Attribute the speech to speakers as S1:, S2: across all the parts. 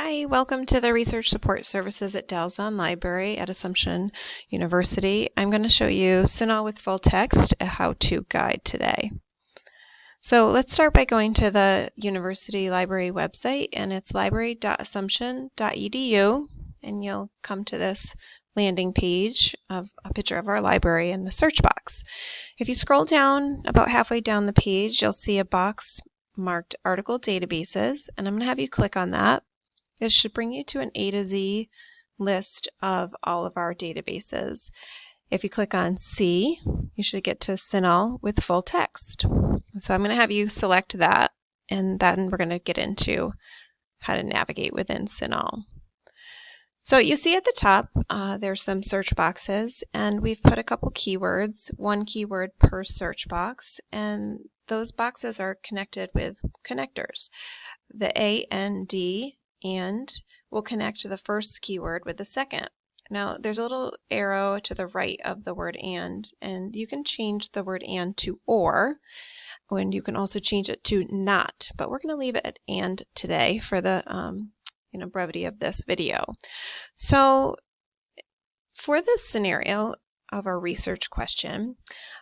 S1: Hi, welcome to the Research Support Services at d'Alzon Library at Assumption University. I'm going to show you CINAHL with full text, a how-to guide today. So let's start by going to the university library website and it's library.assumption.edu and you'll come to this landing page of a picture of our library in the search box. If you scroll down about halfway down the page, you'll see a box marked article databases and I'm going to have you click on that it should bring you to an A to Z list of all of our databases. If you click on C, you should get to CINAHL with full text. So I'm going to have you select that, and then we're going to get into how to navigate within CINAHL. So you see at the top, uh, there's some search boxes, and we've put a couple keywords, one keyword per search box, and those boxes are connected with connectors. The A A, N, D and we'll connect the first keyword with the second. Now there's a little arrow to the right of the word and, and you can change the word and to or, and you can also change it to not, but we're going to leave it at and today for the um, you know, brevity of this video. So for this scenario of our research question,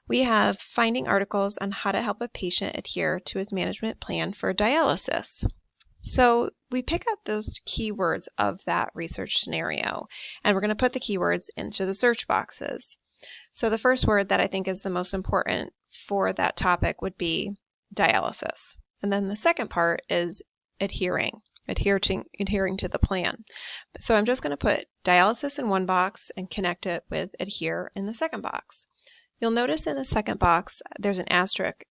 S1: we have finding articles on how to help a patient adhere to his management plan for dialysis. So we pick up those keywords of that research scenario, and we're going to put the keywords into the search boxes. So the first word that I think is the most important for that topic would be dialysis. And then the second part is adhering, adhering, adhering to the plan. So I'm just going to put dialysis in one box and connect it with adhere in the second box. You'll notice in the second box there's an asterisk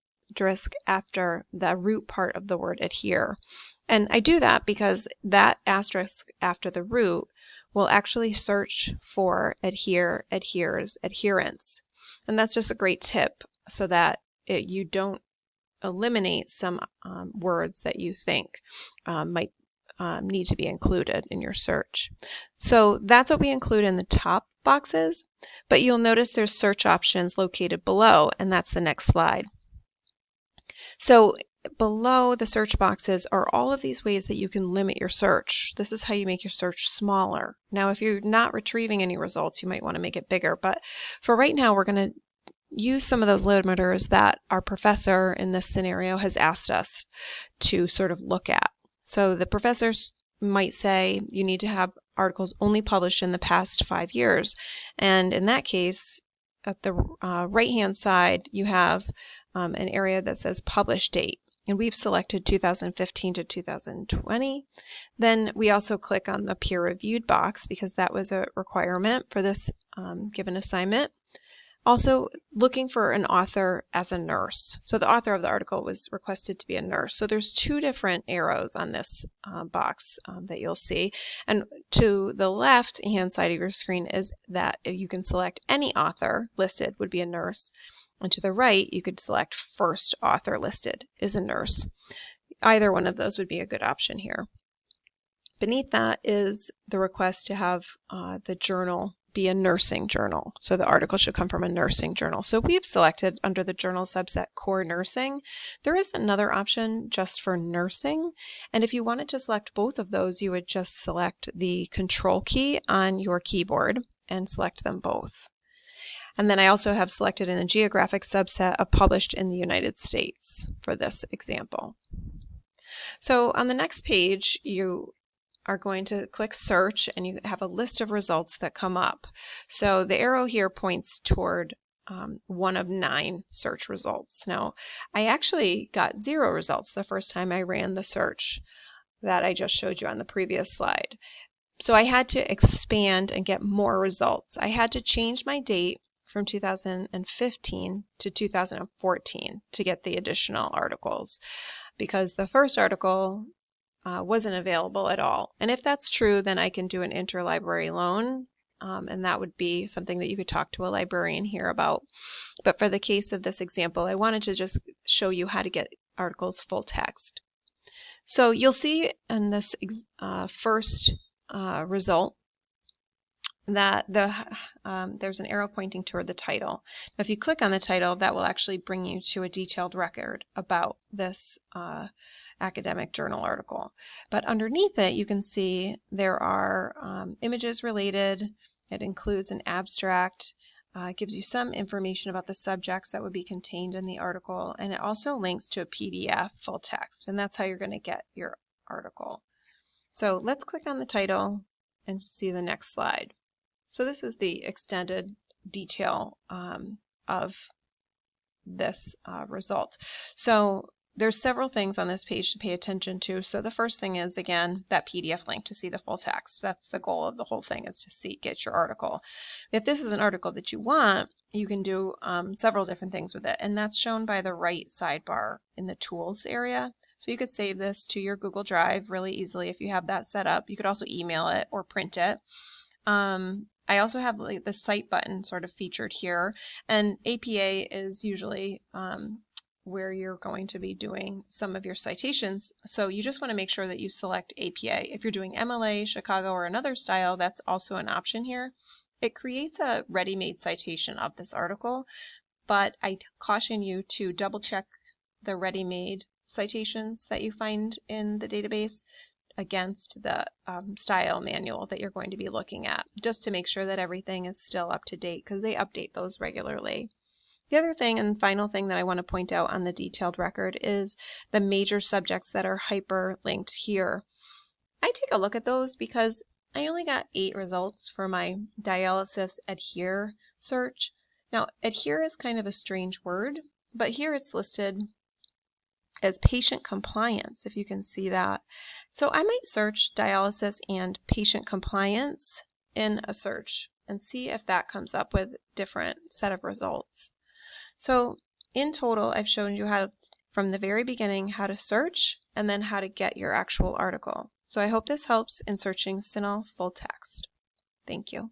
S1: after the root part of the word adhere. And I do that because that asterisk after the root will actually search for adhere, adheres, adherence. And that's just a great tip so that it, you don't eliminate some um, words that you think um, might um, need to be included in your search. So that's what we include in the top boxes, but you'll notice there's search options located below, and that's the next slide. So below the search boxes are all of these ways that you can limit your search. This is how you make your search smaller. Now, if you're not retrieving any results, you might want to make it bigger. But for right now, we're going to use some of those limiters that our professor in this scenario has asked us to sort of look at. So the professors might say you need to have articles only published in the past five years. And in that case, at the uh, right hand side, you have um, an area that says publish date and we've selected 2015 to 2020. Then we also click on the peer reviewed box because that was a requirement for this um, given assignment. Also looking for an author as a nurse. So the author of the article was requested to be a nurse. So there's two different arrows on this uh, box um, that you'll see. And to the left hand side of your screen is that you can select any author listed would be a nurse. And to the right, you could select first author listed is a nurse. Either one of those would be a good option here. Beneath that is the request to have uh, the journal be a nursing journal. So the article should come from a nursing journal. So we've selected under the journal subset core nursing. There is another option just for nursing. And if you wanted to select both of those, you would just select the control key on your keyboard and select them both. And then I also have selected in the geographic subset of published in the United States for this example. So on the next page, you are going to click search and you have a list of results that come up. So the arrow here points toward um, one of nine search results. Now, I actually got zero results the first time I ran the search that I just showed you on the previous slide. So I had to expand and get more results. I had to change my date from 2015 to 2014 to get the additional articles because the first article uh, wasn't available at all. And if that's true, then I can do an interlibrary loan um, and that would be something that you could talk to a librarian here about. But for the case of this example, I wanted to just show you how to get articles full text. So you'll see in this uh, first uh, result that the um, there's an arrow pointing toward the title. Now, if you click on the title, that will actually bring you to a detailed record about this uh, academic journal article. But underneath it, you can see there are um, images related. It includes an abstract. Uh, it gives you some information about the subjects that would be contained in the article, and it also links to a PDF full text, and that's how you're going to get your article. So let's click on the title and see the next slide. So this is the extended detail um, of this uh, result. So there's several things on this page to pay attention to. So the first thing is, again, that PDF link to see the full text. That's the goal of the whole thing is to see, get your article. If this is an article that you want, you can do um, several different things with it. And that's shown by the right sidebar in the tools area. So you could save this to your Google Drive really easily if you have that set up. You could also email it or print it. Um, I also have like the cite button sort of featured here and APA is usually um, where you're going to be doing some of your citations. So you just want to make sure that you select APA. If you're doing MLA, Chicago, or another style, that's also an option here. It creates a ready-made citation of this article, but I caution you to double check the ready-made citations that you find in the database against the um, style manual that you're going to be looking at, just to make sure that everything is still up to date because they update those regularly. The other thing and final thing that I want to point out on the detailed record is the major subjects that are hyperlinked here. I take a look at those because I only got eight results for my dialysis adhere search. Now, adhere is kind of a strange word, but here it's listed as patient compliance, if you can see that. So I might search dialysis and patient compliance in a search and see if that comes up with different set of results. So in total, I've shown you how from the very beginning how to search and then how to get your actual article. So I hope this helps in searching CINAHL full text. Thank you.